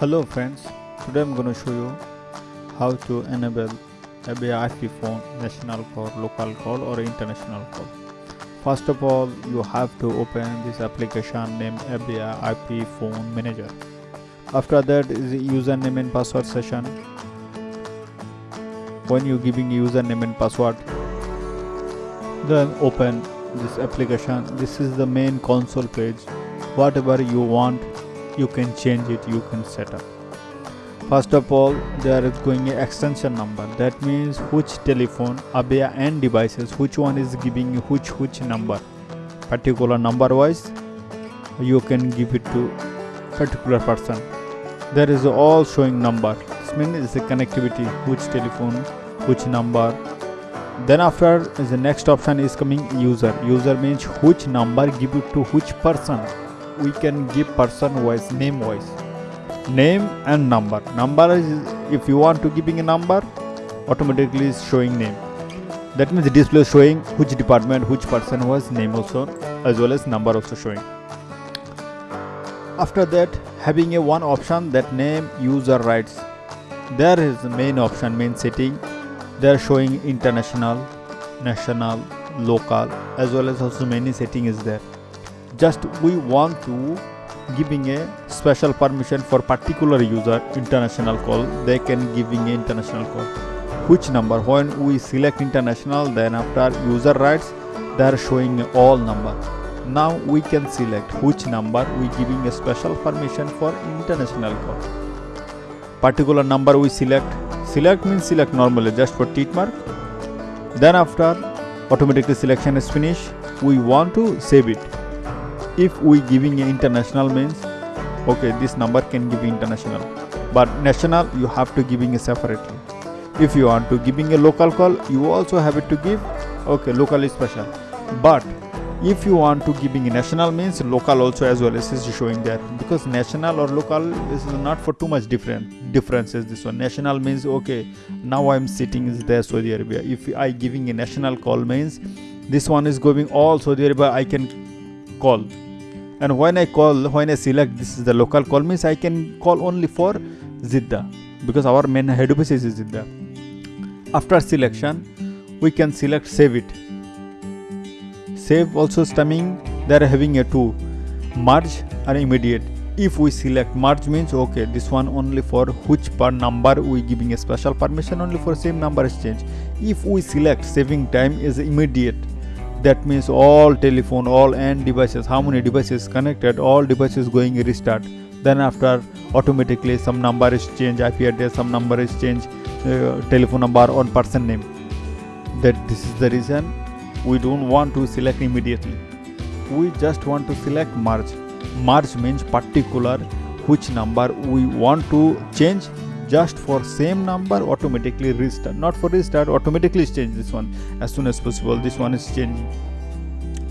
Hello friends, today I'm going to show you how to enable Avaya IP phone national call, local call or international call. First of all, you have to open this application named Avaya IP phone manager. After that is username and password session. When you giving username and password, then open this application. This is the main console page. Whatever you want you can change it you can set up. First of all there is going a extension number. That means which telephone abia and devices which one is giving you which which number? Particular number wise you can give it to particular person. There is all showing number. This means it's a connectivity which telephone which number. Then after the next option is coming user. User means which number give it to which person we can give person wise name wise. Name and number. Number is if you want to giving a number automatically is showing name. That means the display is showing which department which person was name also as well as number also showing. After that having a one option that name user rights. There is the main option main setting. They are showing international national local as well as also many setting is there just we want to giving a special permission for particular user international call they can giving a international call. Which number? When we select international then after user rights they are showing all number. Now we can select which number we giving a special permission for international call. Particular number we select. Select means select normally just for tick mark. Then after automatically selection is finished. We want to save it if we giving international means okay this number can give international. But national you have to giving separately. If you want to giving a local call you also have it to give okay local is special. But if you want to giving national means local also as well as is showing there because national or local this is not for too much different differences. This one national means okay now i'm sitting is there saudi arabia. If i giving a national call means this one is going all saudi arabia i can call and when I call when I select this is the local call means I can call only for Jeddah because our main head office is Jeddah after selection we can select save it. Save also stemming they are having a two merge and immediate. If we select merge means okay this one only for which per number we giving a special permission only for same number exchange. If we select saving time is immediate that means all telephone all end devices how many devices connected all devices going restart. Then after automatically some number is change ip address some number is change uh, telephone number on person name. That this is the reason we don't want to select immediately. We just want to select merge merge means particular which number we want to change just for same number automatically restart. Not for restart automatically change this one as soon as possible. This one is changing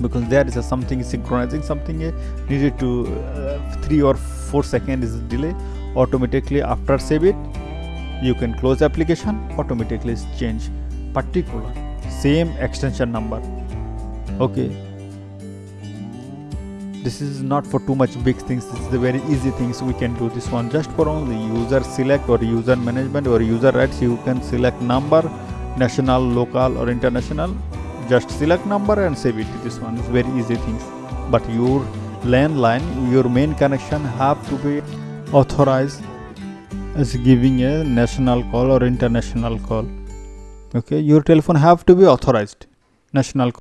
because there is a something synchronizing something uh, needed to uh, 3 or 4 seconds is delay. Automatically after save it you can close application automatically change particular same extension number. Okay this is not for too much big things. This is the very easy things we can do this one just for only user select or user management or user rights. You can select number national local or international. Just select number and save it. This one is very easy things but your landline your main connection have to be authorized as giving a national call or international call. Okay your telephone have to be authorized. National